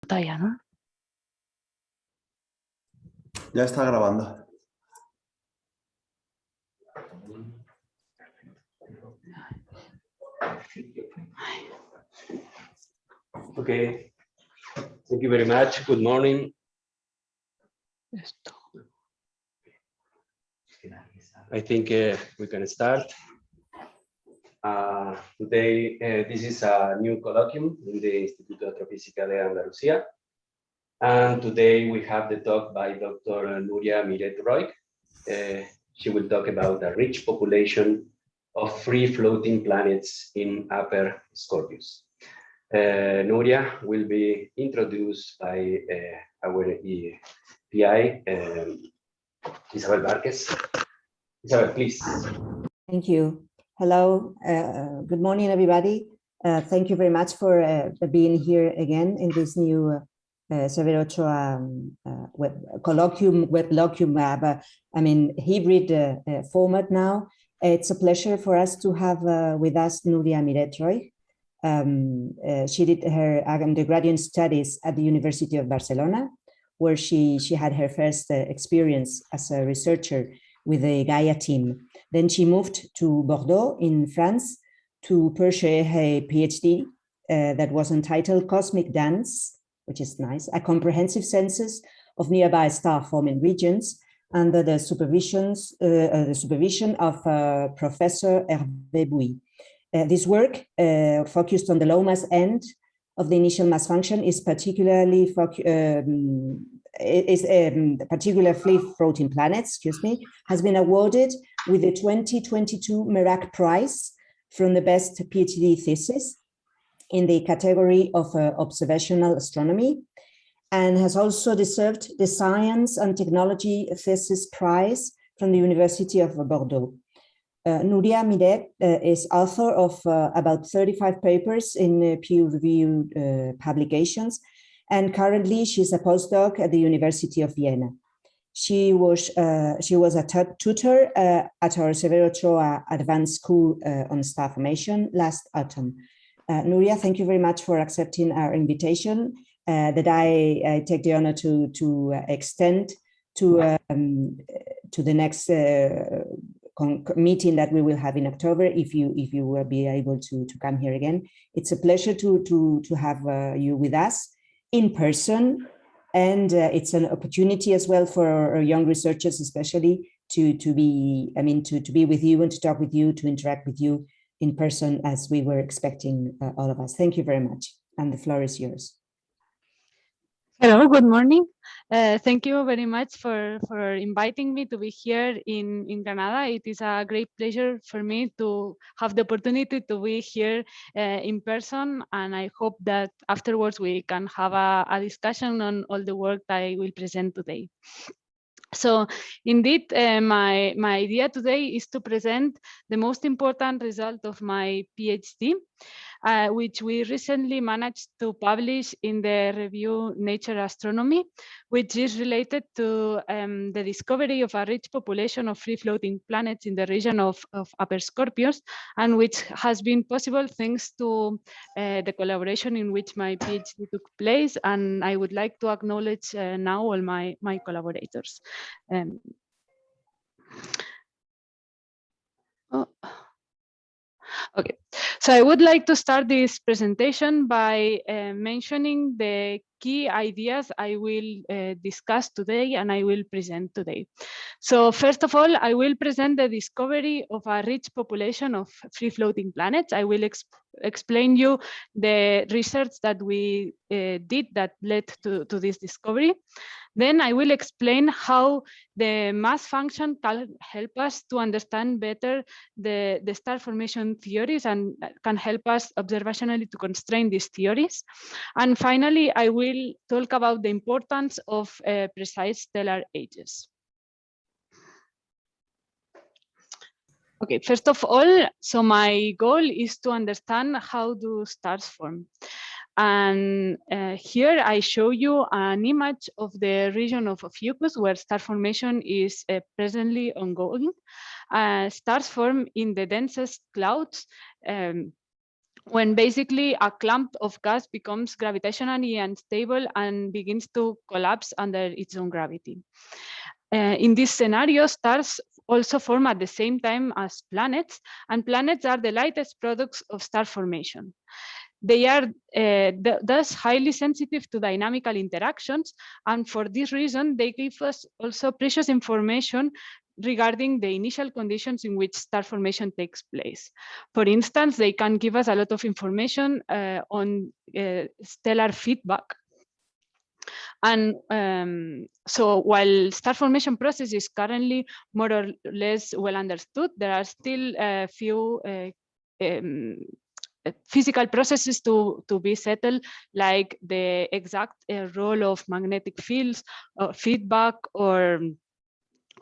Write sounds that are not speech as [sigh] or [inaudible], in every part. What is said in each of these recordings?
pantalla, ¿no? Ya está grabando. Okay. Thank you very much. Good morning. Esto. I think uh, we can start. Uh, today, uh, this is a new colloquium in the Instituto Astrofísica de Andalucía. And today we have the talk by Dr. Nuria Miret Roig. Uh, she will talk about a rich population of free floating planets in Upper Scorpius. Uh, Nuria will be introduced by uh, our PI, um, Isabel Marquez. Isabel, please. Thank you. Hello, uh, good morning, everybody. Uh, thank you very much for uh, being here again in this new uh, Severo Ochoa um, uh, web colloquium, web colloquium, uh, I mean, hybrid uh, format now. It's a pleasure for us to have with us Nuria Miret-Roig. Um, she did her undergraduate studies at the University of Barcelona, where she, she had her first experience as a researcher with the Gaia team. Then she moved to Bordeaux in France to pursue her PhD uh, that was entitled Cosmic Dance, which is nice, a comprehensive census of nearby star-forming regions under the supervisions, uh, uh, the supervision of uh, Professor Hervé Bouy. Uh, this work uh, focused on the low mass end of the initial mass function is particularly um, is um, particularly floating planets, excuse me, has been awarded with the 2022 MERAC Prize from the best PhD thesis in the category of uh, observational astronomy and has also deserved the Science and Technology Thesis Prize from the University of Bordeaux. Uh, Nuria Miret uh, is author of uh, about 35 papers in uh, peer-reviewed uh, publications and currently she's a postdoc at the University of Vienna. She was uh, she was a tutor uh, at our Severo Ochoa Advanced School uh, on Star Formation last autumn. Uh, Nuria, thank you very much for accepting our invitation uh, that I, I, take the honor to to extend to um, to the next uh, meeting that we will have in October. If you if you will be able to to come here again, it's a pleasure to to to have you with us in person. And uh, it's an opportunity as well for our young researchers, especially to, to be, I mean, to, to be with you and to talk with you, to interact with you in person as we were expecting uh, all of us. Thank you very much. And the floor is yours. Hello, good morning. Uh, thank you very much for, for inviting me to be here in, in Granada. It is a great pleasure for me to have the opportunity to be here uh, in person. And I hope that afterwards we can have a, a discussion on all the work that I will present today. So indeed, uh, my, my idea today is to present the most important result of my PhD uh, which we recently managed to publish in the review Nature Astronomy, which is related to um, the discovery of a rich population of free-floating planets in the region of, of Upper Scorpius, and which has been possible thanks to uh, the collaboration in which my PhD took place. And I would like to acknowledge uh, now all my, my collaborators. Um, oh. Okay, so I would like to start this presentation by uh, mentioning the key ideas I will uh, discuss today and I will present today. So first of all, I will present the discovery of a rich population of free floating planets. I will exp explain you the research that we uh, did that led to, to this discovery. Then I will explain how the mass function can help us to understand better the, the star formation theories and can help us observationally to constrain these theories. And finally, I will talk about the importance of uh, precise stellar ages. Okay, first of all, so my goal is to understand how do stars form. And uh, here I show you an image of the region of Ophiuchus where star formation is uh, presently ongoing. Uh, stars form in the densest clouds um, when basically a clump of gas becomes gravitationally unstable and begins to collapse under its own gravity. Uh, in this scenario, stars also form at the same time as planets, and planets are the lightest products of star formation. They are uh, th thus highly sensitive to dynamical interactions, and for this reason, they give us also precious information regarding the initial conditions in which star formation takes place. For instance, they can give us a lot of information uh, on uh, stellar feedback. And um, so while star formation process is currently more or less well understood, there are still a few uh, um, physical processes to, to be settled, like the exact uh, role of magnetic fields, or feedback, or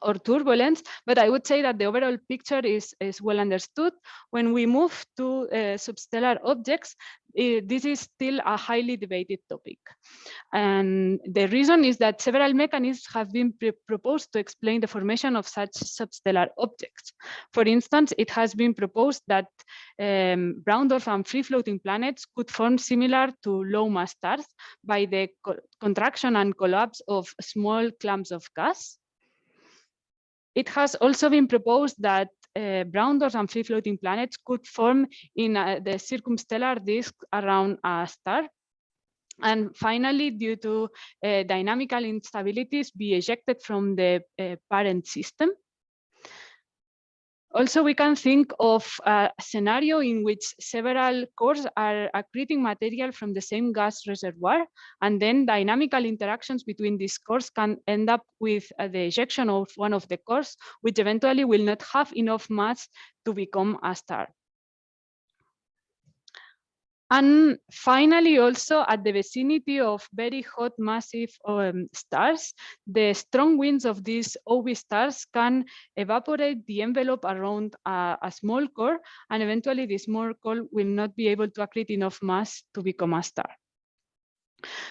or turbulence, but I would say that the overall picture is, is well understood. When we move to uh, substellar objects, uh, this is still a highly debated topic. And the reason is that several mechanisms have been proposed to explain the formation of such substellar objects. For instance, it has been proposed that um, brown dwarf and free-floating planets could form similar to low mass stars by the co contraction and collapse of small clumps of gas. It has also been proposed that uh, brown dwarfs and free-floating planets could form in uh, the circumstellar disk around a star. And finally, due to uh, dynamical instabilities, be ejected from the uh, parent system. Also, we can think of a scenario in which several cores are accreting material from the same gas reservoir, and then dynamical interactions between these cores can end up with uh, the ejection of one of the cores, which eventually will not have enough mass to become a star. And finally, also at the vicinity of very hot massive um, stars, the strong winds of these OB stars can evaporate the envelope around a, a, small core, and eventually the small core will not be able to accrete enough mass to become a star.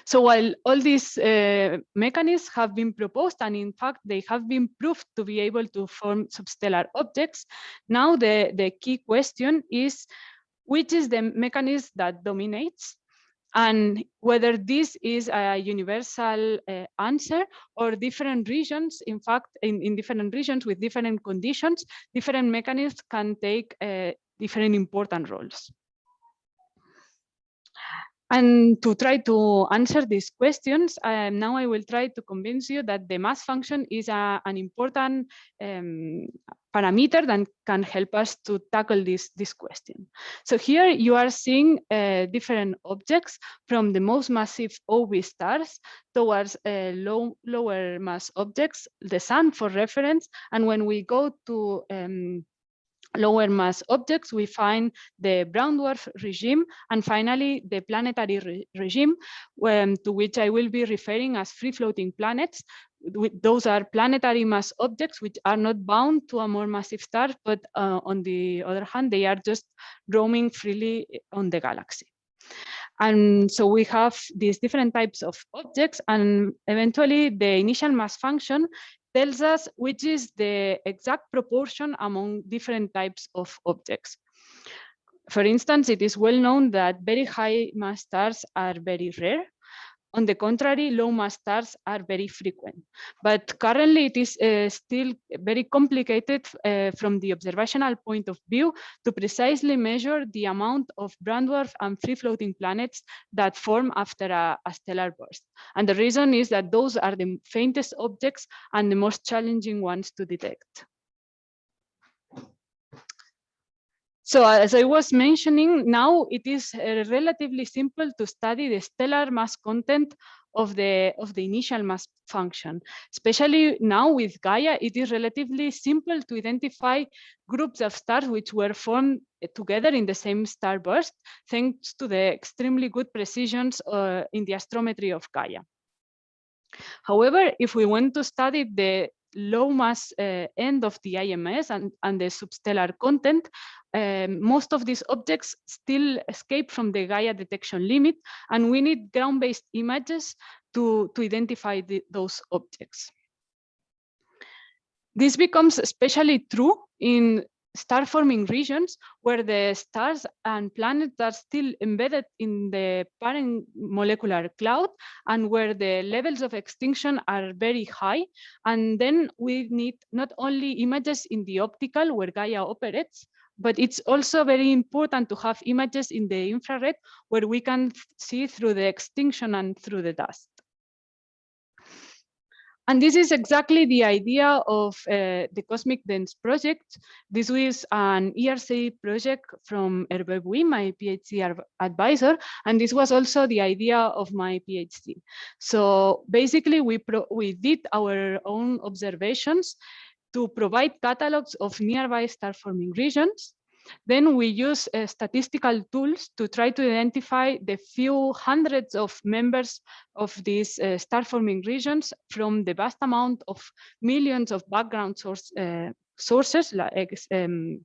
So while all these uh, mechanisms have been proposed, and in fact, they have been proved to be able to form substellar objects, now the, the key question is which is the mechanism that dominates and whether this is a universal uh, answer or different regions, in fact, in, in different regions with different conditions, different mechanisms can take uh, different important roles. And to try to answer these questions, um, now I will try to convince you that the mass function is a, an important um, parameter that can help us to tackle this, this question. So here you are seeing uh, different objects from the most massive OB stars towards uh, low, lower mass objects, the sun for reference. And when we go to um, lower mass objects, we find the brown dwarf regime, and finally the planetary re regime, um, to which I will be referring as free-floating planets. Those are planetary mass objects which are not bound to a more massive star, but uh, on the other hand, they are just roaming freely on the galaxy. And so we have these different types of objects and eventually the initial mass function tells us which is the exact proportion among different types of objects. For instance, it is well known that very high mass stars are very rare on the contrary, low mass stars are very frequent. But currently it is uh, still very complicated uh, from the observational point of view to precisely measure the amount of brown dwarf and free floating planets that form after a, a stellar burst. And the reason is that those are the faintest objects and the most challenging ones to detect. So as I was mentioning, now it is uh, relatively simple to study the stellar mass content of the of the initial mass function. Especially now with Gaia, it is relatively simple to identify groups of stars which were formed together in the same starburst, thanks to the extremely good precisions uh, in the astrometry of Gaia. However, if we want to study the low mass uh, end of the IMF and, and the substellar content, um, most of these objects still escape from the Gaia detection limit, and we need ground-based images to, to identify the, those objects. This becomes especially true in star forming regions where the stars and planets are still embedded in the parent molecular cloud and where the levels of extinction are very high. And then we need not only images in the optical where Gaia operates, but it's also very important to have images in the infrared where we can see through the extinction and through the dust. And this is exactly the idea of uh, the Cosmic Dance project. This was an ERC project from Hervé Bouy, my PhD advisor, and this was also the idea of my PhD. So basically, we, we did our own observations to provide catalogs of nearby star-forming regions. Then we use uh, statistical tools to try to identify the few hundreds of members of these uh, star-forming regions from the vast amount of millions of background source, uh, sources like um,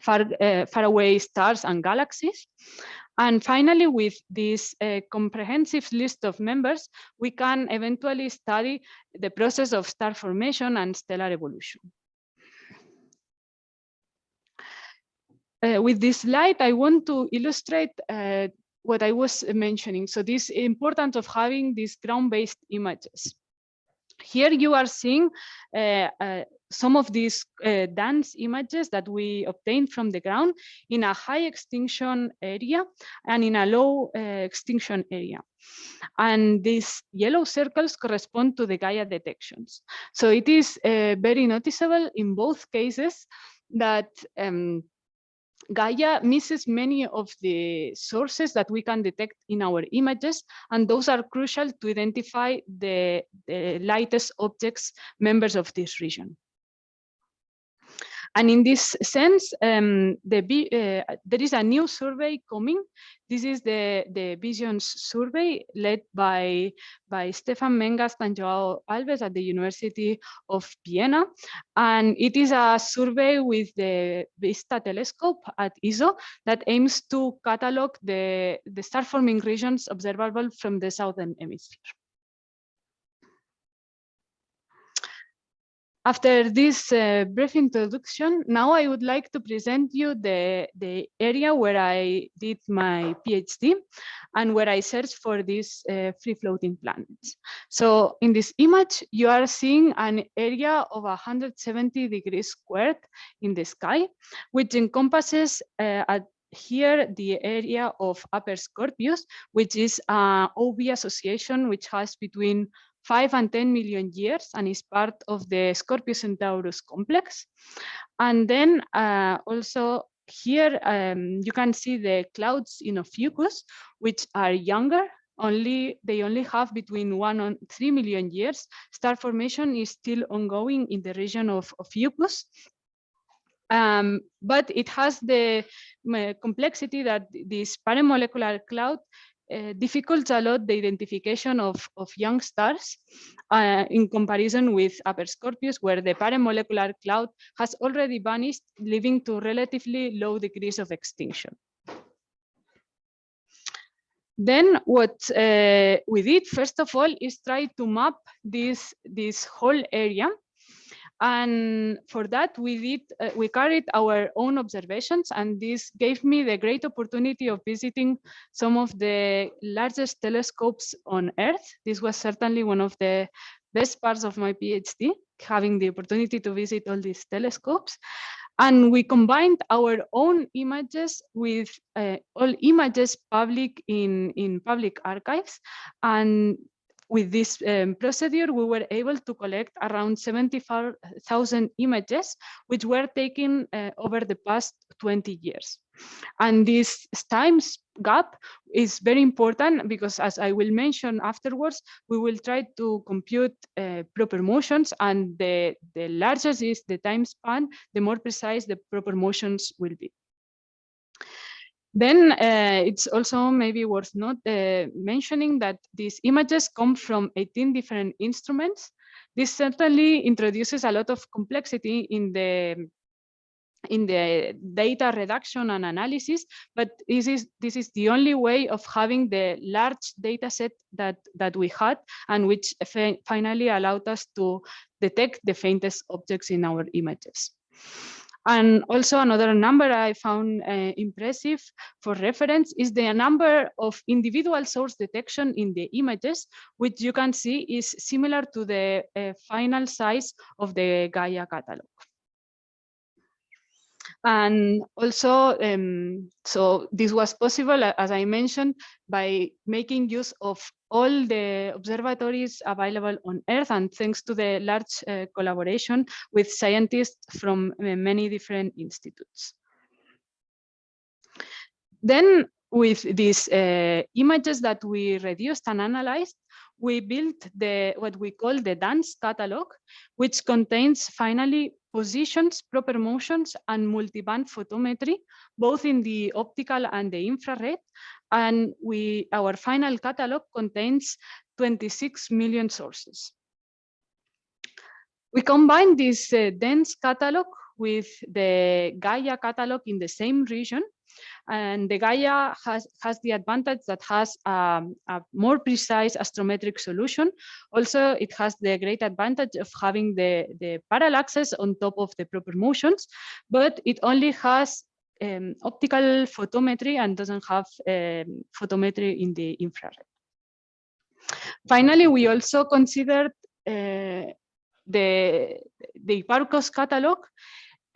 far, uh, far away stars and galaxies. And finally, with this uh, comprehensive list of members, we can eventually study the process of star formation and stellar evolution. Uh, with this slide, I want to illustrate uh, what I was mentioning. So this importance of having these ground-based images. Here you are seeing uh, uh some of these uh, dance images that we obtained from the ground in a high extinction area and in a low uh, extinction area. And these yellow circles correspond to the Gaia detections. So it is very noticeable in both cases that um, Gaia misses many of the sources that we can detect in our images, and those are crucial to identify the, the lightest objects members of this region. And in this sense, um, the, uh, there is a new survey coming. This is the, the Visions survey led by, by Stefan Meingast and Joao Alves at the University of Vienna. And it is a survey with the VISTA telescope at ESO that aims to catalog the, the star-forming regions observable from the southern hemisphere. After this uh, brief introduction, now I would like to present you the, the area where I did my PhD and where I searched for these uh, free-floating planets. So in this image, you are seeing an area of 170 degrees squared in the sky, which encompasses uh, at here the area of Upper Scorpius, which is an OB association which has between 5 and 10 million years and is part of the Scorpius Centaurus complex. And then uh, also here um, you can see the clouds in Ophiuchus, which are younger only they only have between one and three million years. Star formation is still ongoing in the region of, Ophiuchus. Um, but it has the uh, complexity that this paramolecular cloud uh, difficult a lot the identification of, of young stars uh, in comparison with Upper Scorpius, where the parent molecular cloud has already vanished, leading to relatively low degrees of extinction. Then what uh, we did, first of all, is try to map this, this whole area and for that, we did uh, we carried our own observations, and this gave me the great opportunity of visiting some of the largest telescopes on Earth. This was certainly one of the best parts of my PhD, having the opportunity to visit all these telescopes. And we combined our own images with uh, all images public in, in public archives. And with this um, procedure, we were able to collect around 75,000 images, which were taken uh, over the past 20 years. And this time gap is very important because as I will mention afterwards, we will try to compute uh, proper motions and the, the larger is the time span, the more precise the proper motions will be. Then uh, it's also maybe worth not uh, mentioning that these images come from 18 different instruments. This certainly introduces a lot of complexity in the in the data reduction and analysis, but this is this is the only way of having the large data set that that we had and which finally allowed us to detect the faintest objects in our images. And also another number I found uh, impressive for reference is the number of individual source detection in the images, which you can see is similar to the uh, final size of the Gaia catalog. And also, um, so this was possible, as I mentioned, by making use of all the observatories available on Earth and thanks to the large uh, collaboration with scientists from uh, many different institutes. Then with these uh, images that we reduced and analyzed, we built the what we call the dance catalog, which contains finally positions, proper motions, and multiband photometry, both in the optical and the infrared. And we our final catalog contains 26 million sources. We combine this uh, DANCE catalog with the Gaia catalog in the same region and the Gaia has, has the advantage that has um, a more precise astrometric solution. Also, it has the great advantage of having the, the parallaxes on top of the proper motions, but it only has um, optical photometry and doesn't have um, photometry in the infrared. Finally, we also considered uh, the, the Hipparcos catalog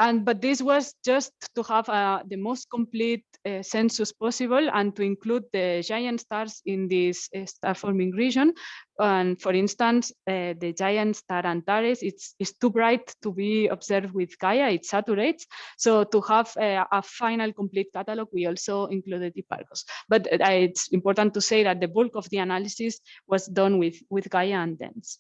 and but this was just to have uh, the most complete uh, census possible and to include the giant stars in this uh, star forming region. And for instance, uh, the giant star Antares, it's, it's too bright to be observed with Gaia, it saturates. So to have uh, a final complete catalog, we also included Hipparcos. But uh, it's important to say that the bulk of the analysis was done with, with Gaia and DANCE.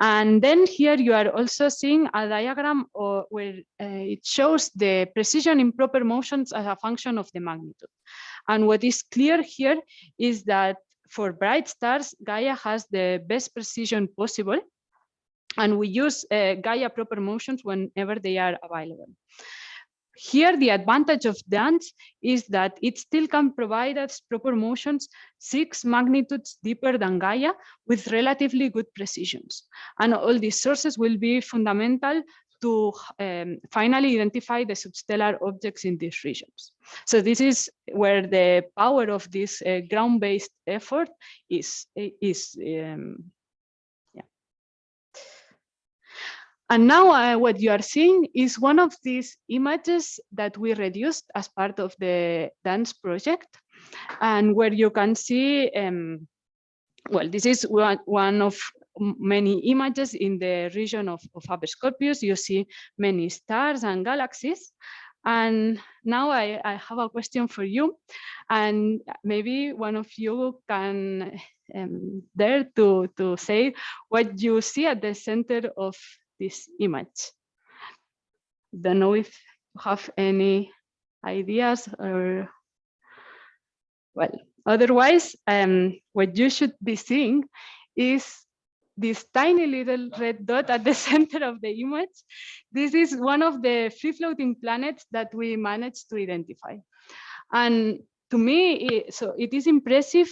And then here you are also seeing a diagram or, where uh, it shows the precision in proper motions as a function of the magnitude. And what is clear here is that for bright stars, Gaia has the best precision possible. And we use uh, Gaia proper motions whenever they are available. Here, the advantage of DANCE is that it still can provide us proper motions six magnitudes deeper than Gaia with relatively good precisions. And all these sources will be fundamental to um, finally identify the substellar objects in these regions. So this is where the power of this uh, ground-based effort is, is um, And now uh, what you are seeing is one of these images that we reduced as part of the dance project and where you can see, um, well, this is one, of many images in the region of, of Upper. You see many stars and galaxies. And now I, I, have a question for you. And maybe one of you can um, dare to, to say what you see at the center of this image. Don't know if you have any ideas or, well, otherwise, um, what you should be seeing is this tiny little red dot at the [laughs] center of the image. This is one of the free floating planets that we managed to identify. And to me, so it is impressive,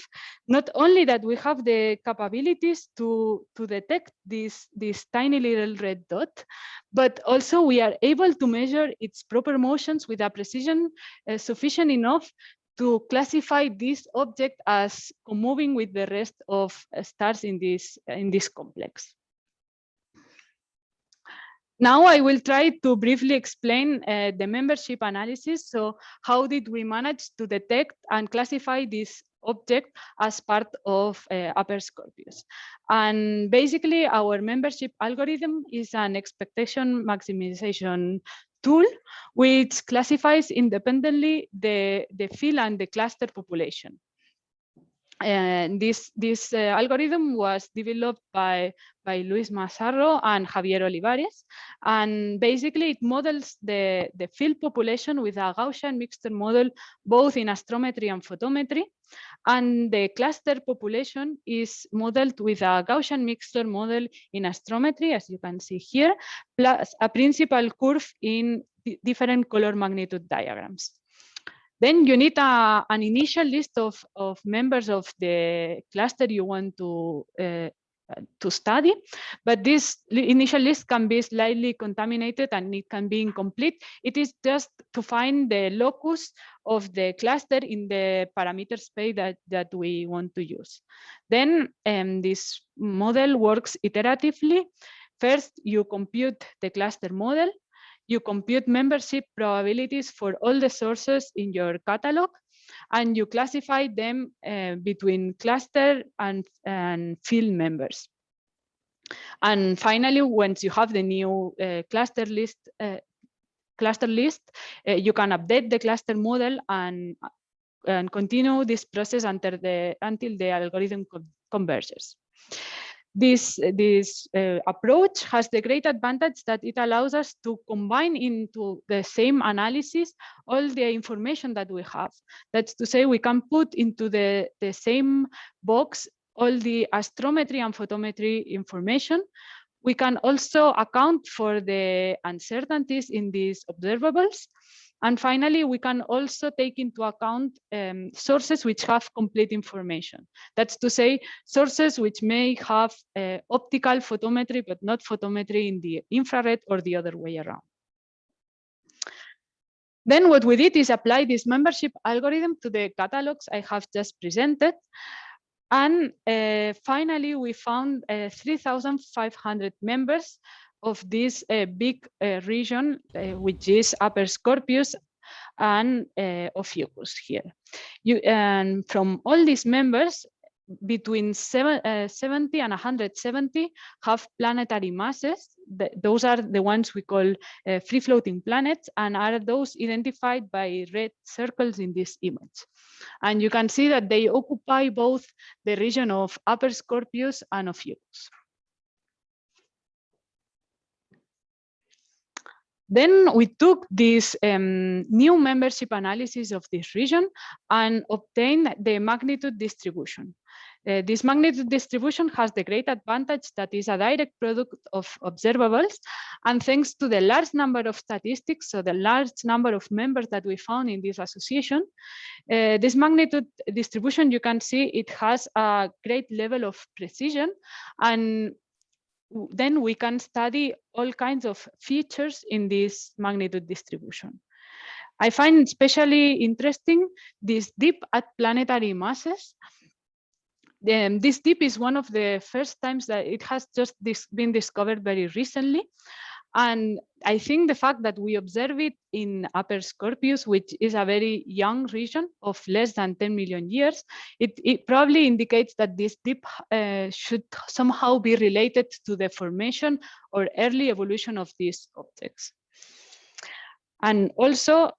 not only that we have the capabilities to, to detect this, this tiny little red dot, but also we are able to measure its proper motions with a precision uh, sufficient enough to classify this object as moving with the rest of uh, stars in this, in this complex. Now I will try to briefly explain uh, the membership analysis. So how did we manage to detect and classify this object as part of uh, Upper Scorpius? And basically our membership algorithm is an expectation maximization tool which classifies independently the, the field and the cluster population. And this this uh, algorithm was developed by by Luis Massarro and Javier Olivares, and basically it models the the field population with a Gaussian mixture model both in astrometry and photometry, and the cluster population is modeled with a Gaussian mixture model in astrometry, as you can see here, plus a principal curve in different color magnitude diagrams. Then you need a, an initial list of, of members of the cluster you want to uh, to study, but this initial list can be slightly contaminated and it can be incomplete. It is just to find the locus of the cluster in the parameter space that, that we want to use. Then um, this model works iteratively. First, you compute the cluster model. You compute membership probabilities for all the sources in your catalog and you classify them uh, between cluster and, and field members. And finally, once you have the new uh, cluster list, uh, cluster list, uh, you can update the cluster model and, and continue this process until the, until the algorithm converges. This, this uh, approach has the great advantage that it allows us to combine into the same analysis all the information that we have. That's to say we can put into the, the same box all the astrometry and photometry information. We can also account for the uncertainties in these observables and finally, we can also take into account um, sources which have complete information. That's to say, sources which may have uh, optical photometry, but not photometry in the infrared or the other way around. Then what we did is apply this membership algorithm to the catalogs I have just presented. And uh, finally, we found uh, 3,500 members of this uh, big uh, region, uh, which is Upper Scorpius and uh, Ophiuchus here. You, and from all these members, between seven, uh, 70 and 170 have planetary masses. The, those are the ones we call uh, free floating planets and are those identified by red circles in this image. And you can see that they occupy both the region of Upper Scorpius and Ophiuchus. Then we took this um, new membership analysis of this region and obtained the magnitude distribution. Uh, this magnitude distribution has the great advantage that is a direct product of observables. And thanks to the large number of statistics, so the large number of members that we found in this association, uh, this magnitude distribution, you can see it has a great level of precision. And then we can study all kinds of features in this magnitude distribution. I find especially interesting this dip at planetary masses. Um, this dip is one of the first times that it has just been discovered very recently. And I think the fact that we observe it in Upper Scorpius, which is a very young region of less than 10 million years, it, it probably indicates that this dip uh, should somehow be related to the formation or early evolution of these objects. And also,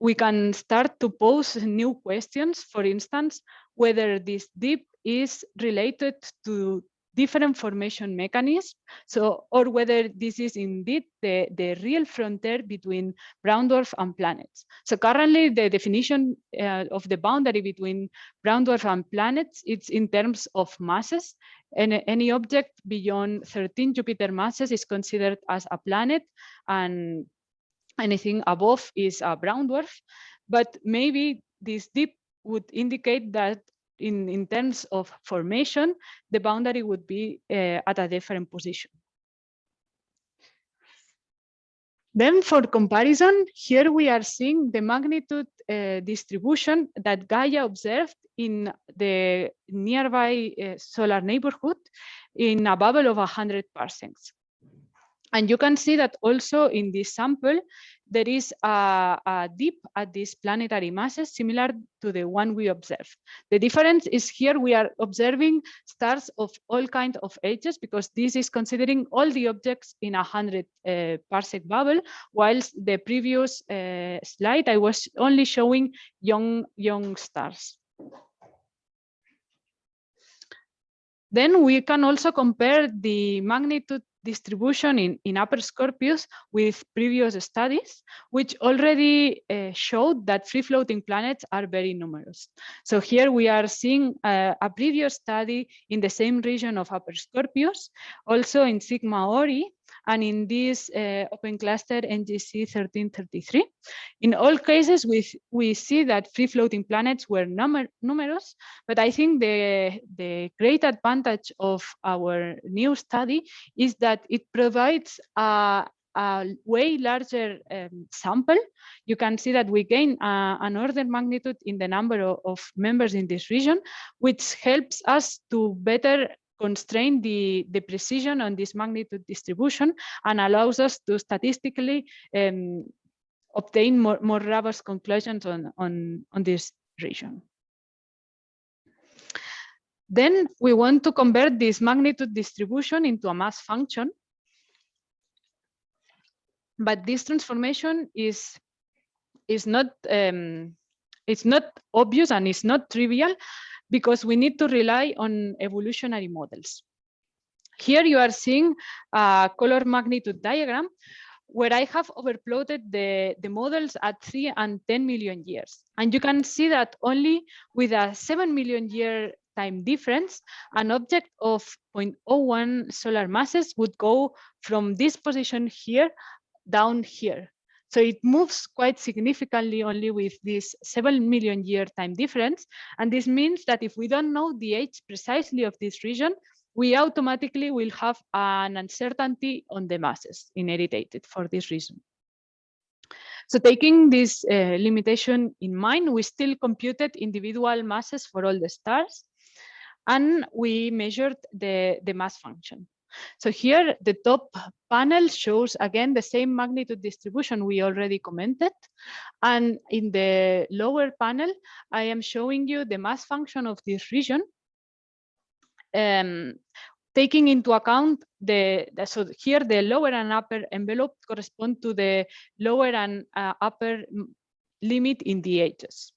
we can start to pose new questions, for instance, whether this dip is related to different formation mechanisms. So, or whether this is indeed the, the real frontier between brown dwarf and planets. So currently the definition uh, of the boundary between brown dwarf and planets, it's in terms of masses. And any object beyond 13 Jupiter masses is considered as a planet and anything above is a brown dwarf. But maybe this dip would indicate that in, in terms of formation, the boundary would be uh, at a different position. Then for comparison, here we are seeing the magnitude uh, distribution that Gaia observed in the nearby uh, solar neighborhood in a bubble of 100 parsecs. And you can see that also in this sample, there is a, a dip at these planetary masses similar to the one we observed. The difference is here we are observing stars of all kinds of ages because this is considering all the objects in a 100 uh, parsec bubble, whilst the previous uh, slide I was only showing young, young stars. Then we can also compare the magnitude distribution in, in Upper Scorpius with previous studies, which already uh, showed that free-floating planets are very numerous. So here we are seeing uh, a previous study in the same region of Upper Scorpius, also in Sigma Ori, and in this uh, open cluster NGC 1333. In all cases, we, we see that free floating planets were numer numerous, but I think the, the great advantage of our new study is that it provides a, a way larger um, sample, you can see that we gain uh, an order magnitude in the number of, of, members in this region, which helps us to better constrain the, the precision on this magnitude distribution and allows us to statistically um, obtain more, more robust conclusions on, on, on this region. Then we want to convert this magnitude distribution into a mass function. But this transformation is, is not um, it's not obvious and it's not trivial because we need to rely on evolutionary models. Here you are seeing a color magnitude diagram where I have overplotted the, the models at 3 and 10 million years. And you can see that only with a 7 million year time difference, an object of 0.01 solar masses would go from this position here down here. So it moves quite significantly only with this 7 million year time difference. And this means that if we don't know the age precisely of this region, we automatically will have an uncertainty on the masses inherited for this reason. So taking this uh, limitation in mind, we still computed individual masses for all the stars, and we measured the, the mass function. So here the top panel shows again the same magnitude distribution we already commented. And in the lower panel, I am showing you the mass function of this region. Um, taking into account the, so here the lower and upper envelope correspond to the lower and uh, upper limit in the ages.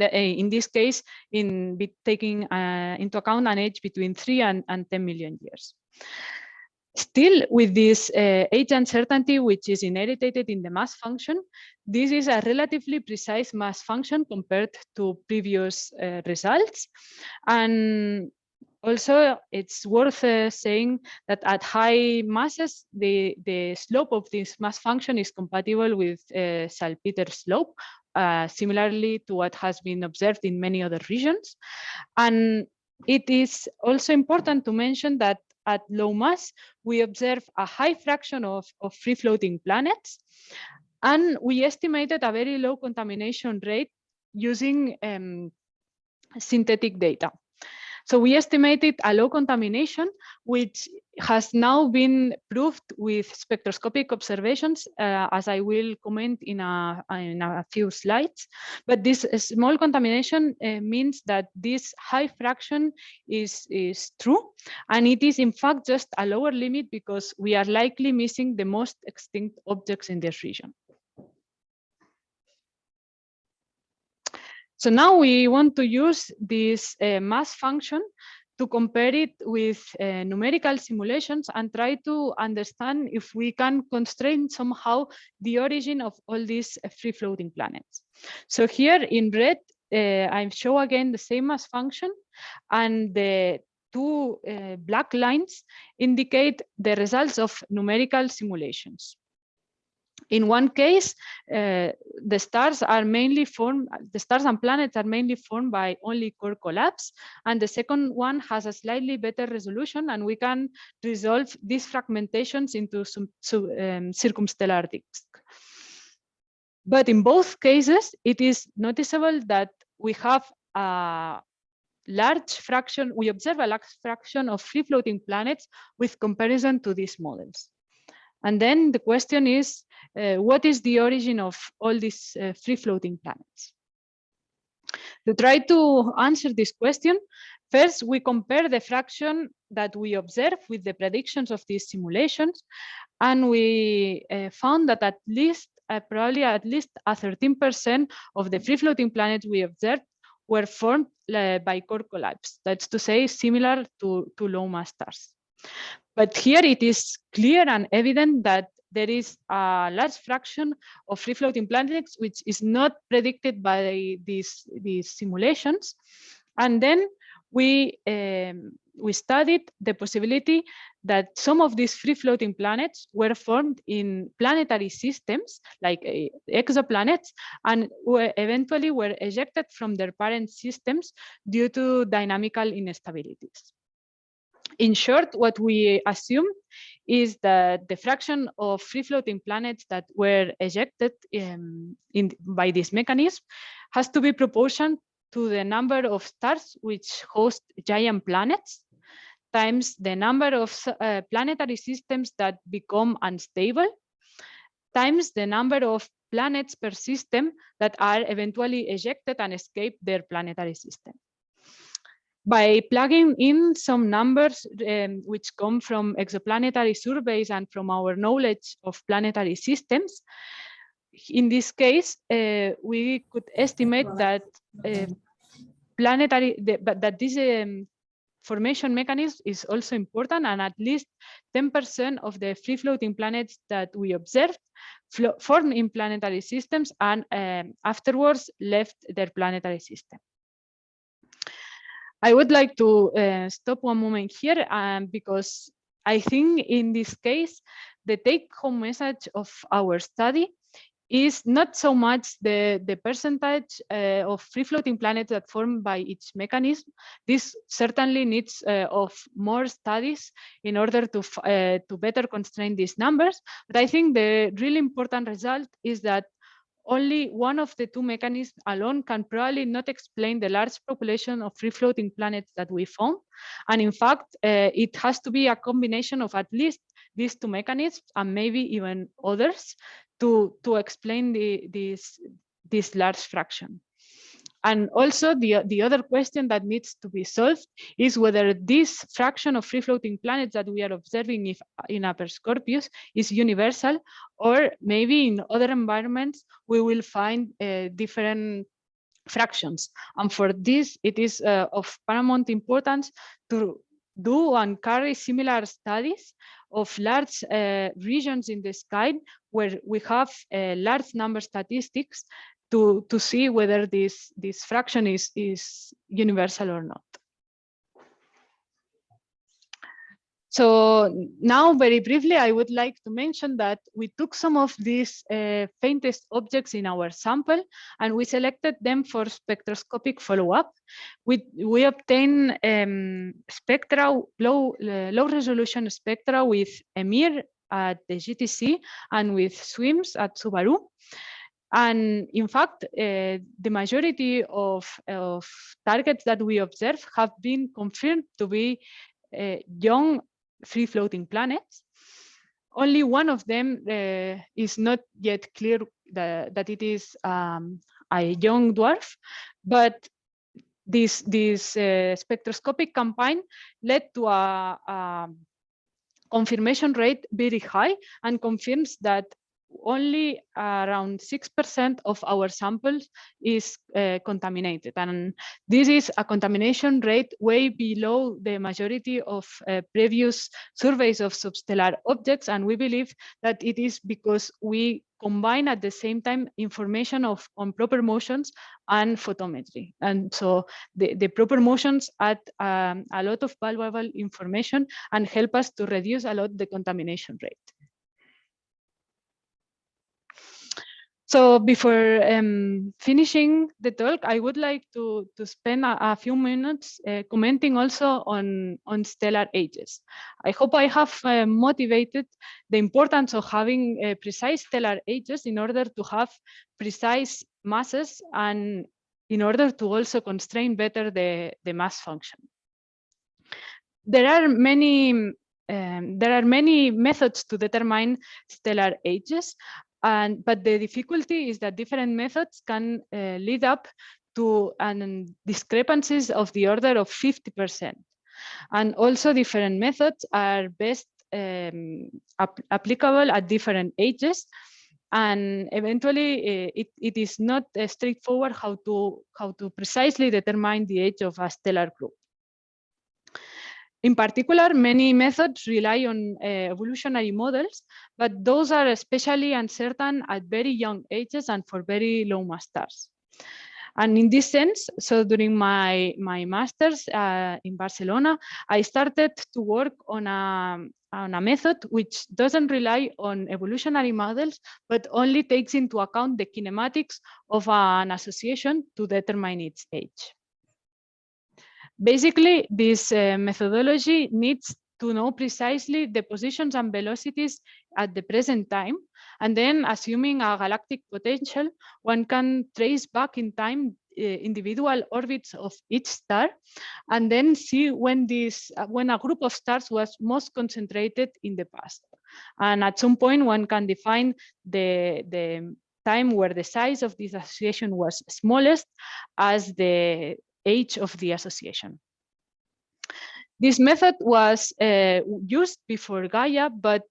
Eh, in this case, in taking uh, into account an age between 3 and, and 10 million years. Still, with this uh, age uncertainty, which is inherited in the mass function, this is a relatively precise mass function compared to previous uh, results. And also, it's worth uh, saying that at high masses, the, the slope of this mass function is compatible with uh, Salpeter slope, uh, similarly to what has been observed in many other regions. And it is also important to mention that at low mass, we observe a high fraction of, of free floating planets. And we estimated a very low contamination rate using um, synthetic data. So we estimated a low contamination, which has now been proved with spectroscopic observations, uh, as I will comment in a, in a few slides. But this small contamination uh, means that this high fraction is, is true. And it is in fact just a lower limit because we are likely missing the most extinct objects in this region. So now we want to use this uh, mass function to compare it with uh, numerical simulations and try to understand if we can constrain somehow the origin of all these uh, free floating planets. So here in red, uh, I show again the same mass function and the two uh, black lines indicate the results of numerical simulations. In one case, uh, the stars are mainly formed, the stars and planets are mainly formed by only core collapse. And the second one has a slightly better resolution and we can resolve these fragmentations into some, um, circumstellar disks. But in both cases, it is noticeable that we have a large fraction, we observe a large fraction of free floating planets with comparison to these models. And then the question is, what is the origin of all these uh, free floating planets? To try to answer this question, first we compare the fraction that we observe with the predictions of these simulations, and we uh, found that at least, uh, probably at least a 13% of the free floating planets we observed were formed uh, by core collapse. That's to say, similar to, to low mass stars. But here it is clear and evident that there is a large fraction of free floating planets which is not predicted by these, these simulations. And then we, um, we studied the possibility that some of these free floating planets were formed in planetary systems like uh, exoplanets and were eventually were ejected from their parent systems due to dynamical instabilities. In short, what we assume is that the fraction of free floating planets that were ejected um, in, by this mechanism has to be proportional to the number of stars which host giant planets times the number of uh, planetary systems that become unstable times the number of planets per system that are eventually ejected and escape their planetary system. By plugging in some numbers um, which come from exoplanetary surveys and from our knowledge of planetary systems, in this case, uh, we could estimate that uh, planetary, the, but that this um, formation mechanism is also important and at least 10% of the free floating planets that we observed formed in planetary systems and um, afterwards left their planetary system. I would like to uh, stop one moment here um, because I think in this case, the take home message of our study is not so much the, the percentage uh, of free floating planets that form by each mechanism. This certainly needs uh, of more studies in order to, uh, to better constrain these numbers. But I think the really important result is that only one of the two mechanisms alone can probably not explain the large population of free floating planets that we found. And in fact, uh, it has to be a combination of at least these two mechanisms and maybe even others to, to explain the, this, this large fraction. And also the, the other question that needs to be solved is whether this fraction of free floating planets that we are observing if, in Upper Scorpius is universal, or maybe in other environments, we will find uh, different fractions. And for this, it is uh, of paramount importance to do and carry similar studies of large uh, regions in the sky where we have uh, large number statistics to, to see whether this, this fraction is, is universal or not. So now very briefly, I would like to mention that we took some of these uh, faintest objects in our sample and we selected them for spectroscopic follow-up. We, we obtained um, spectra, low, uh, low resolution spectra with EMIR at the GTC and with SWIMS at Subaru. And in fact, uh, the majority of, of targets that we observe have been confirmed to be uh, young free floating planets. Only one of them uh, is not yet clear that, that it is um, a young dwarf, but this, this uh, spectroscopic campaign led to a, a confirmation rate very high and confirms that only around 6% of our samples is uh, contaminated. And this is a contamination rate way below the majority of uh, previous surveys of substellar objects. And we believe that it is because we combine at the same time information of on proper motions and photometry. And so the, the proper motions add um, a lot of valuable information and help us to reduce a lot the contamination rate. So before um, finishing the talk, I would like to, to spend a, a few minutes uh, commenting also on, on stellar ages. I hope I have uh, motivated the importance of having uh, precise stellar ages in order to have precise masses and in order to also constrain better the, the mass function. There are many um, there are many methods to determine stellar ages, and, but the difficulty is that different methods can uh, lead up to an discrepancies of the order of 50%. And also different methods are best um, ap applicable at different ages. And eventually uh, it, it is not uh, straightforward how to, how to precisely determine the age of a stellar group. In particular, many methods rely on uh, evolutionary models, but those are especially uncertain at very young ages and for very low mass stars. And in this sense, so during my, my master's uh, in Barcelona, I started to work on a, on a method which doesn't rely on evolutionary models, but only takes into account the kinematics of an association to determine its age. Basically, this uh, methodology needs to know precisely the positions and velocities at the present time. And then assuming a galactic potential, one can trace back in time uh, individual orbits of each star and then see when this uh, when a group of stars was most concentrated in the past and at some point one can define the the time where the size of this association was smallest as the age of the association this method was uh, used before Gaia, but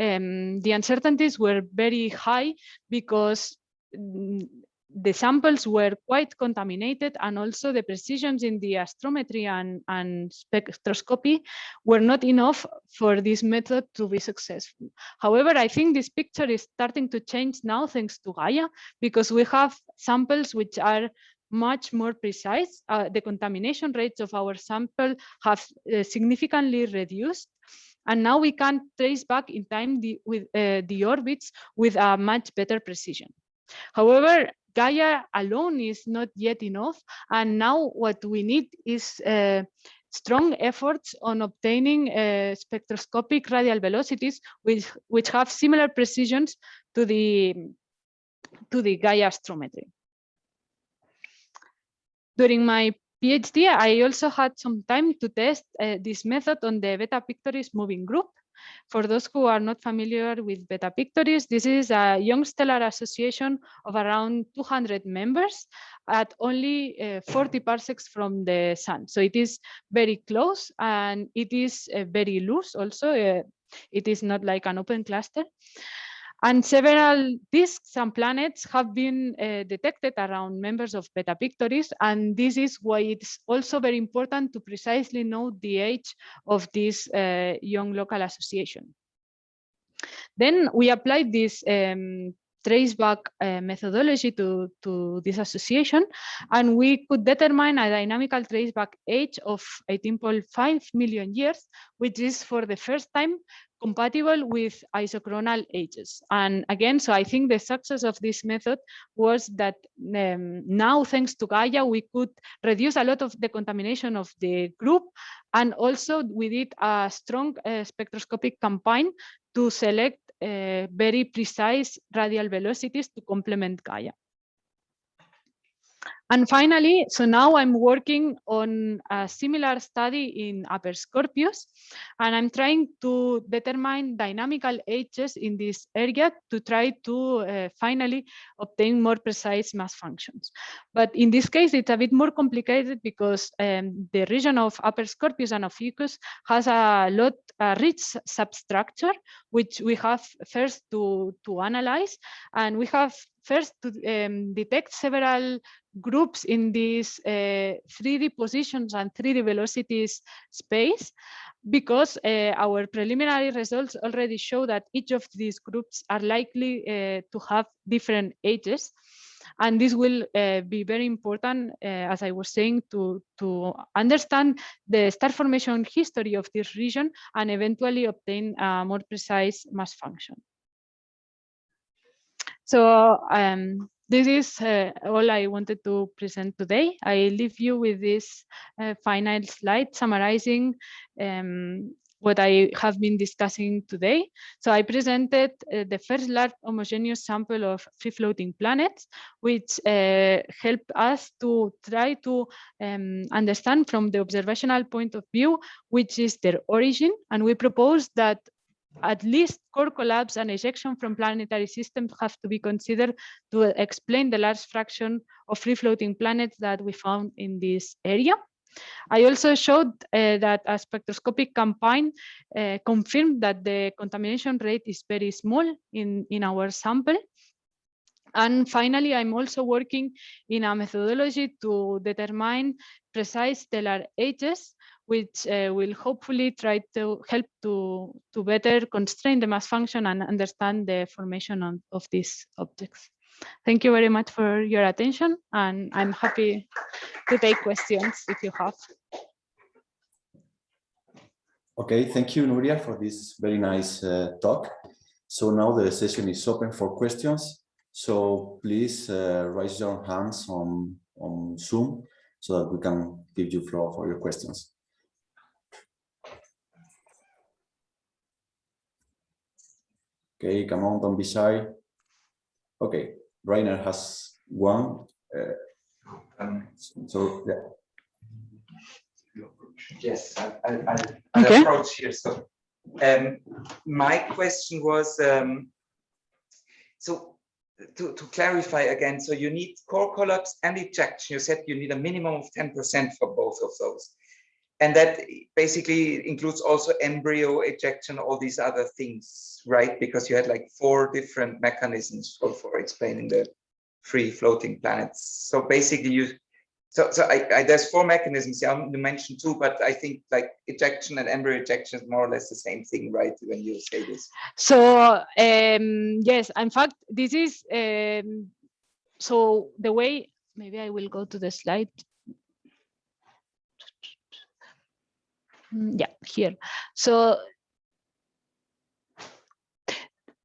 um, the uncertainties were very high because mm, the samples were quite contaminated and also the precisions in the astrometry and, and spectroscopy were not enough for this method to be successful. However, I think this picture is starting to change now thanks to Gaia because we have samples which are much more precise. Uh, the contamination rates of our sample have uh, significantly reduced. And now we can trace back in time the, with uh, the orbits with a much better precision. However, Gaia alone is not yet enough. And now what we need is uh, strong efforts on obtaining uh, spectroscopic radial velocities which, which have similar precisions to the, to the Gaia astrometry. During my PhD, I also had some time to test uh, this method on the Beta Pictoris moving group. For those who are not familiar with Beta Pictoris, this is a young stellar association of around 200 members at only uh, 40 parsecs from the sun. So it is very close and it is uh, very loose also. Uh, it is not like an open cluster. And several disks and planets have been uh, detected around members of Beta Pictoris. And this is why it's also very important to precisely know the age of this uh, young local association. Then we applied this um, traceback uh, methodology to, to this association, and we could determine a dynamical traceback age of 18.5 million years, which is for the first time compatible with isochronal ages. And again, so I think the success of this method was that um, now, thanks to Gaia, we could reduce a lot of the contamination of the group. And also we did a strong uh, spectroscopic campaign to select uh, very precise radial velocities to complement Gaia. And finally, so now I'm working on a similar study in Upper Scorpius, and I'm trying to determine dynamical ages in this area to try to uh, finally obtain more precise mass functions. But in this case, it's a bit more complicated because um, the region of Upper Scorpius and of Ophiuchus has a lot, a rich substructure, which we have first to, to analyze, and we have first to um, detect several groups in these uh, 3D positions and 3D velocities space because uh, our preliminary results already show that each of these groups are likely uh, to have different ages. And this will uh, be very important, uh, as I was saying, to, to understand the star formation history of this region and eventually obtain a more precise mass function. So um, this is uh, all I wanted to present today. I leave you with this uh, final slide summarizing um, what I have been discussing today. So I presented uh, the first large homogeneous sample of free floating planets, which uh, helped us to try to um, understand from the observational point of view, which is their origin. And we propose that at least core collapse and ejection from planetary systems have to be considered to explain the large fraction of free floating planets that we found in this area. I also showed uh, that a spectroscopic campaign uh, confirmed that the contamination rate is very small in, in our sample. And finally, I'm also working in a methodology to determine precise stellar ages which uh, will hopefully try to help to, to better constrain the mass function and understand the formation on, of these objects. Thank you very much for your attention, and I'm happy to take questions if you have. Okay, thank you, Nuria, for this very nice uh, talk. So now the session is open for questions. So please uh, raise your hands on, on Zoom so that we can give you floor for your questions. Okay, come on, don't be shy. Okay, Rainer has one. Uh, Um, so yeah, Yes, I, I, I'll- I'll Okay. approach here. So, um, my question was, um, so to, to clarify again, so you need core collapse and ejection. You said you need a minimum of 10% for both of those. And that basically includes also embryo ejection, all these other things, right? Because you had like four different mechanisms for, for explaining the free floating planets. So basically you so, so I, I, there's four mechanisms. Yeah, you mentioned two, but I think like ejection and embryo ejection is more or less the same thing, right? When you say this. So um, yes, in fact, this is um, so the way. Maybe I will go to the slide. Yeah, here. So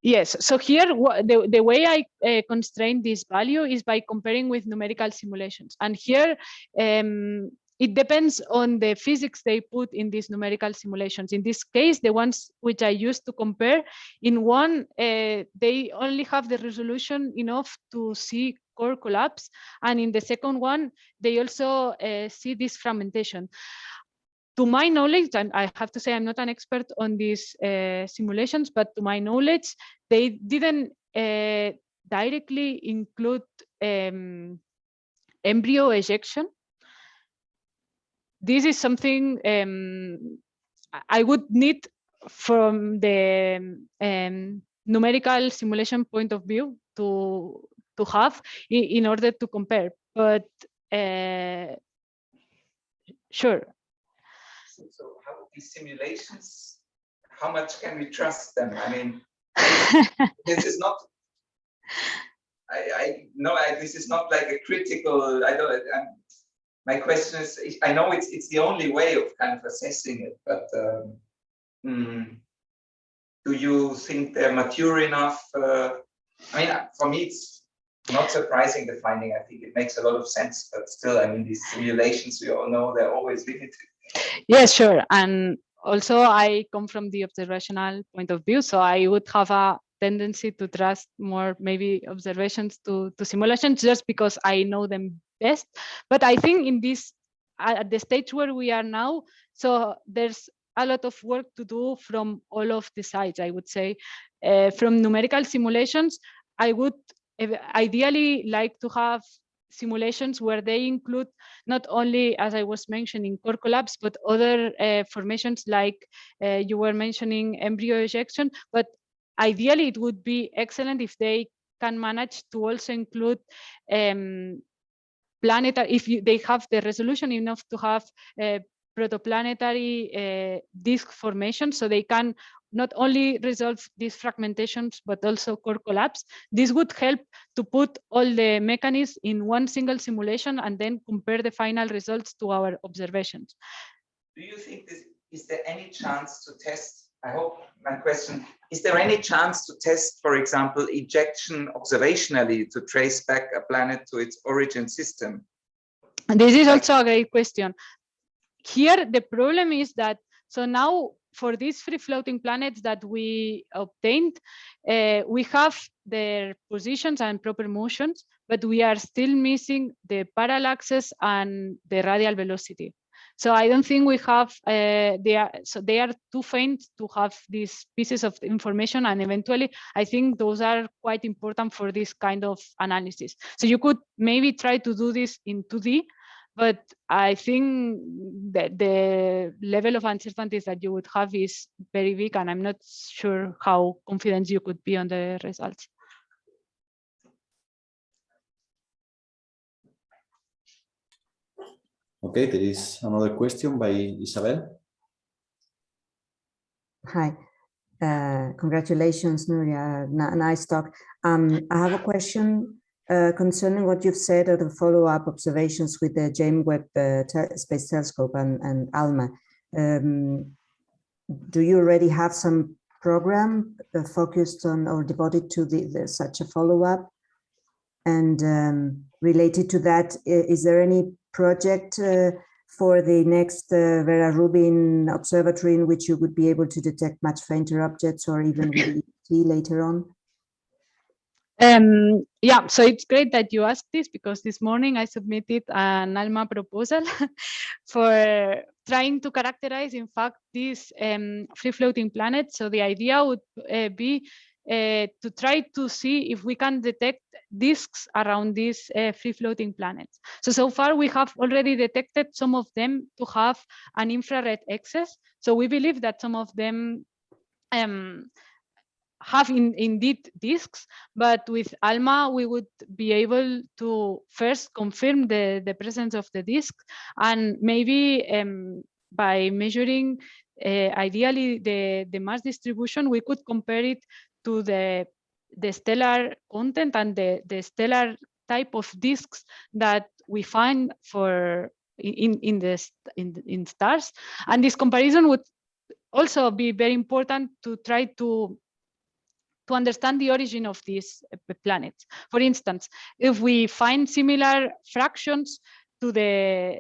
yes, so here the the way I uh, constrain this value is by comparing with numerical simulations, and here. Um, it depends on the physics they put in these numerical simulations. In this case, the ones which I used to compare, in one, uh, they only have the resolution enough to see core collapse. And in the second one, they also uh, see this fragmentation. To my knowledge, and I have to say I'm not an expert on these uh, simulations, but to my knowledge, they didn't uh, directly include um, embryo ejection this is something um, I- would need from the um, numerical simulation point of view to to have in, in order to compare. But uh, sure, So, how these simulations? How much can we trust them? I mean, [laughs] this is not. I, I no, I, this is not like a critical. I don't. I'm, my question is, I know it's it's the only way of kind of assessing it, but um, mm, do you think they're mature enough? Uh, I mean, for me, it's not surprising the finding. I think it makes a lot of sense, but still, I mean, these simulations we all know they're always limited. Yes, sure. And also, I come from the observational point of view, so I would have a tendency to trust more maybe observations to, to simulations just because I know them best. But I think in this, at the stage where we are now, so there's a lot of work to do from all of the sides, I would say. Uh, from numerical simulations, I would ideally like to have simulations where they include not only, as I was mentioning, core collapse, but other uh, formations like uh, you were mentioning embryo ejection. But ideally, it would be excellent if they can manage to also include um, planetary, if you, they have the resolution enough to have uh, protoplanetary uh, disk formation, so they can not only resolve these fragmentations, but also core collapse. This would help to put all the mechanisms in one single simulation and then compare the final results to our observations. Do you think this, is there any chance to test? I hope my question, is there any chance to test, for example, ejection observationally to trace back a planet to its origin system? And this is also a great question. Here, the problem is that, so now for these free floating planets that we obtained, uh, we have their positions and proper motions, but we are still missing the parallaxes and the radial velocity. So I don't think we have, uh, they are, so they are too faint to have these pieces of information. And eventually, I think those are quite important for this kind of analysis. So you could maybe try to do this in 2D, but I think that the level of uncertainties that you would have is very big, and I'm not sure how confident you could be on the results. Okay, there is another question by Isabel. Hi, uh, congratulations, Nuria. N- nice talk. Um, I have a question uh, concerning what you've said of the follow-up observations with the James Webb uh, Space Telescope and, and ALMA. Um, do you already have some program uh, focused on or devoted to the, the such a follow-up? And um, related to that, is there any project uh, for the next uh, Vera Rubin observatory in which you would be able to detect much fainter objects or even [laughs] later on? Um, yeah, so it's great that you asked this because this morning I submitted an ALMA proposal [laughs] for trying to characterize, in fact, these um, free floating planets. So the idea would uh, be uh, to try to see if we can detect disks around these uh, free floating planets. So, so far we have already detected some of them to have an infrared excess. So we believe that some of them um, have in, indeed disks, but with ALMA, we would be able to first confirm the, the presence of the disk and maybe um, by measuring uh, ideally the, the mass distribution, we could compare it to the, the stellar content and the, the stellar type of disks that we find for in, in, the, in, in stars. And this comparison would also be very important to try to to understand the origin of these uh, planets. For instance, if we find similar fractions to the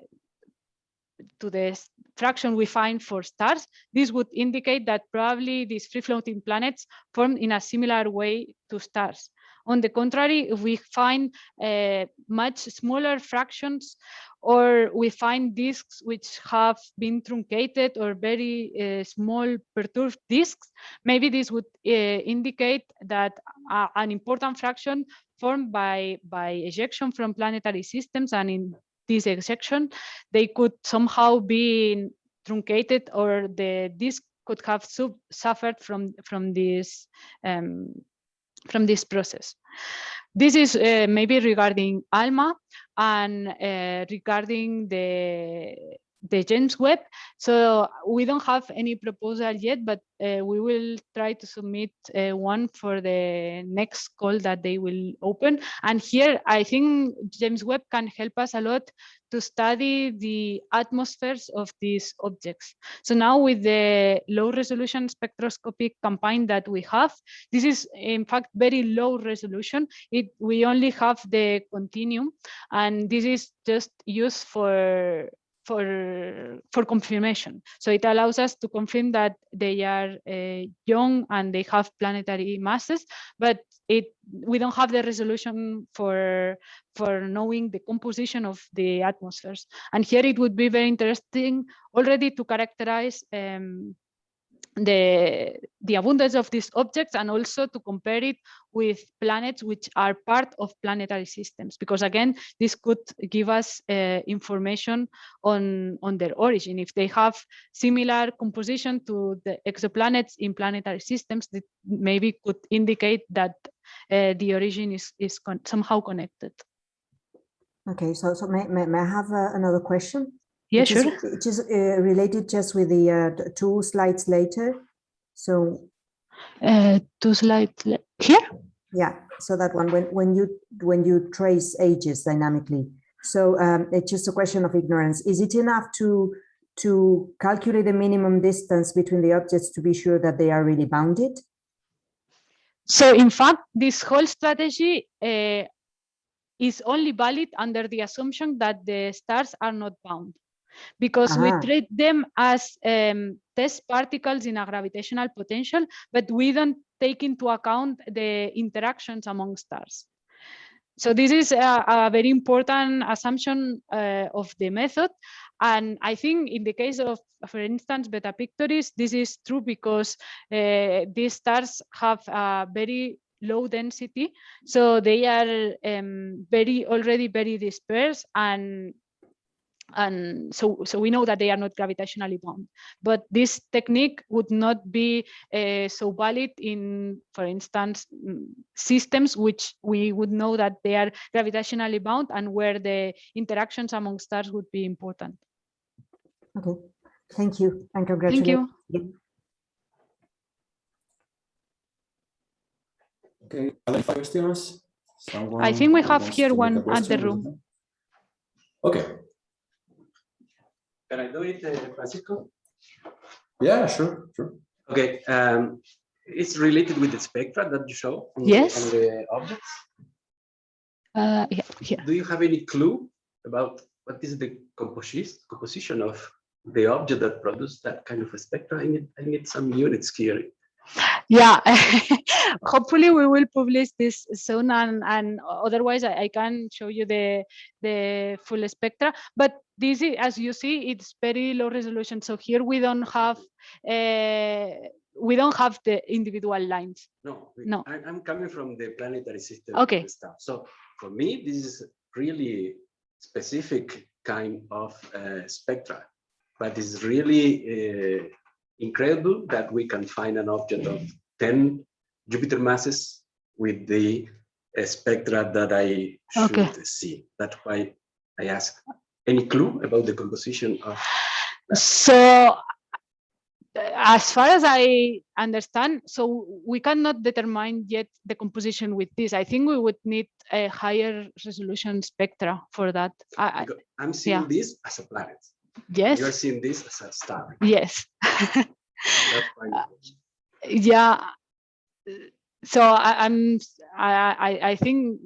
to the fraction we find for stars, this would indicate that probably these free floating planets formed in a similar way to stars. On the contrary, if we find uh, much smaller fractions or we find disks which have been truncated or very uh, small perturbed disks, maybe this would uh, indicate that an important fraction formed by, by ejection from planetary systems and in this ejection, they could somehow be truncated or the disk could have suffered from, from this um, from this process. This is uh, maybe regarding ALMA and uh, regarding the the James Webb. So we don't have any proposal yet, but uh, we will try to submit uh, one for the next call that they will open. And here, I think James Webb can help us a lot to study the atmospheres of these objects. So now with the low resolution spectroscopic campaign that we have, this is in fact very low resolution. It we only have the continuum, and this is just used for for for confirmation. So it allows us to confirm that they are uh, young and they have planetary masses, but it we don't have the resolution for for knowing the composition of the atmospheres. And here it would be very interesting already to characterize um, the the abundance of these objects and also to compare it with planets which are part of planetary systems. Because again this could give us uh, information on on their origin. If they have similar composition to the exoplanets in planetary systems that maybe could indicate that uh, the origin is is con somehow connected. Okay, so so may, may, may I have uh, another question? Yeah Which is- sure Which is uh, related just with the uh, two slides later. So uh, two slides here yeah, so that one when when you when you trace ages dynamically. So um, it's just a question of ignorance. Is it enough to to calculate the minimum distance between the objects to be sure that they are really bounded? So in fact, this whole strategy uh, is only valid under the assumption that the stars are not bound because we treat them as um, test particles in a gravitational potential, but we don't take into account the interactions among stars. So this is a, a very important assumption uh, of the method. And I think in the case of, for instance, Beta Pictoris, this is true because uh, these stars have a very low density. So they are um, very already very dispersed and and so so we know that they are not gravitationally bound but this technique would not be uh, so valid in for instance mm, systems which we would know that they are gravitationally bound and where the interactions among stars would be important Okay, thank you and thank congratulations. you Okay, other questions? Someone i think we have here to make a one at the room. Okay, Can I do it, uh, Francisco? yeah, sure, sure. Okay, um, it's related with the spectra that you show on the- Yes. on the objects. Uh, yeah, here. Do you have any clue about what is the composition composition of the object that produces that kind of a spectra? I need, I need some units here. Yeah, [laughs] hopefully we will publish this soon and, and otherwise I, I can show you the, the full spectra. But this is, as you see, it's very low resolution. So here we don't have, uh, we don't have the individual lines. No, No. I'm coming from the planetary system. Okay. Stuff. So for me, this is really specific kind of uh, spectra, but it's really uh, incredible that we can find an object of 10 Jupiter masses with the spectra that I should Okay. see. That's why I ask. Any clue about the composition of? So uh, as far as I understand, so we cannot determine yet the composition with this. I think we would need a higher resolution spectra for that. I, I'm seeing yeah. this as a planet. yes, You're seeing this as a star. yes. That's [laughs] yeah uh, so I, i'm I, I i think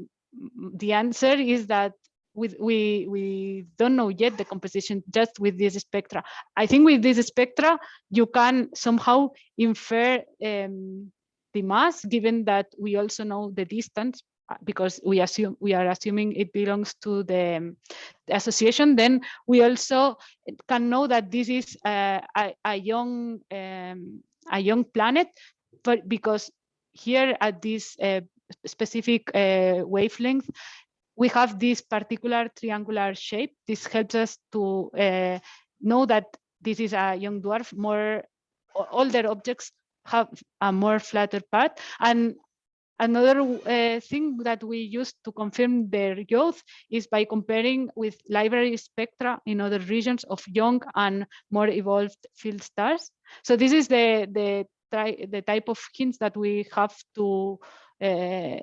the answer is that with we we don't know yet the composition just with this spectra. I think with this spectra you can somehow infer um, the mass given that we also know the distance uh, because we assume we are assuming it belongs to the, um, the association. Then we also can know that this is uh, a, a young um, a young planet, but because here at this uh, specific uh, wavelength, we have this particular triangular shape. This helps us to uh, know that this is a young dwarf. More older objects have a more flatter part. And another uh, thing that we use to confirm their youth is by comparing with library spectra in other regions of young and more evolved field stars. So this is the the the type of hints that we have to uh,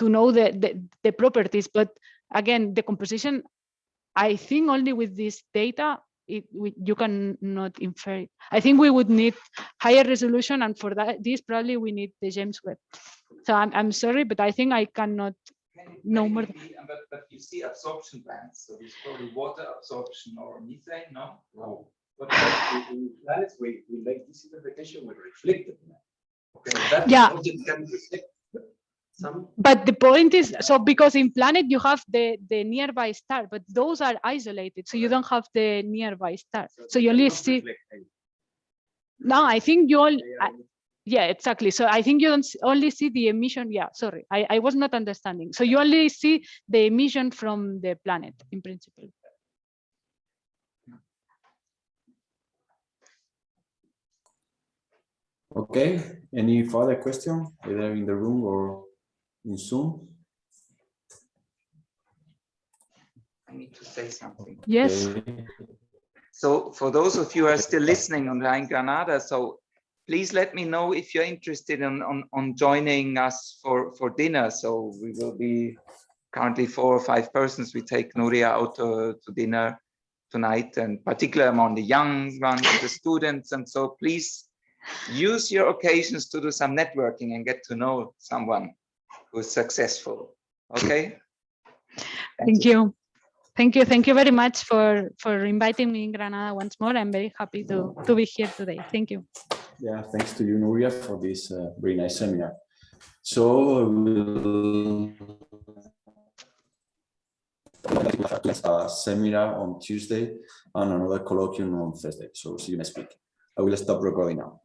to know the, the the properties. But again, the composition, I think only with this data, it, we, you can not infer it. I think we would need higher resolution, and for that, this probably we need the James Webb. So I'm I'm sorry, but I think I cannot. No can more be- But, but you see absorption bands, so it's probably water absorption or methane, no? No. But in- in planets, we, we make this interpretation with reflected. light. Okay, that Yeah. object can reflect some. But the point is, so because in planet you have the the nearby star, but those are isolated, so you don't have the nearby star. So you only see. reflect. No, I think you all, They are Yeah, exactly. So I think you don't only see the emission. Yeah, sorry, I, I was not understanding. So you only see the emission from the planet in principle. Okay, any further question, either in the room or in Zoom? I need to say something. Yes. So for those of you who are still listening online Granada, so please let me know if you're interested in on, on joining us for, for dinner. So we will be currently four or five persons. We take Nuria out to, to dinner tonight and particularly among the young ones, the students. And so please use your occasions to do some networking and get to know someone who's successful. Okay? Thank you. Thank you. Thank you very much for for inviting me in Granada once more. I'm very happy to to be here today. Thank you. Yeah, thanks to you, Nuria, for this uh, very nice seminar. So we'll have a seminar on Tuesday and another colloquium on Thursday. So see you next week. I will stop recording now.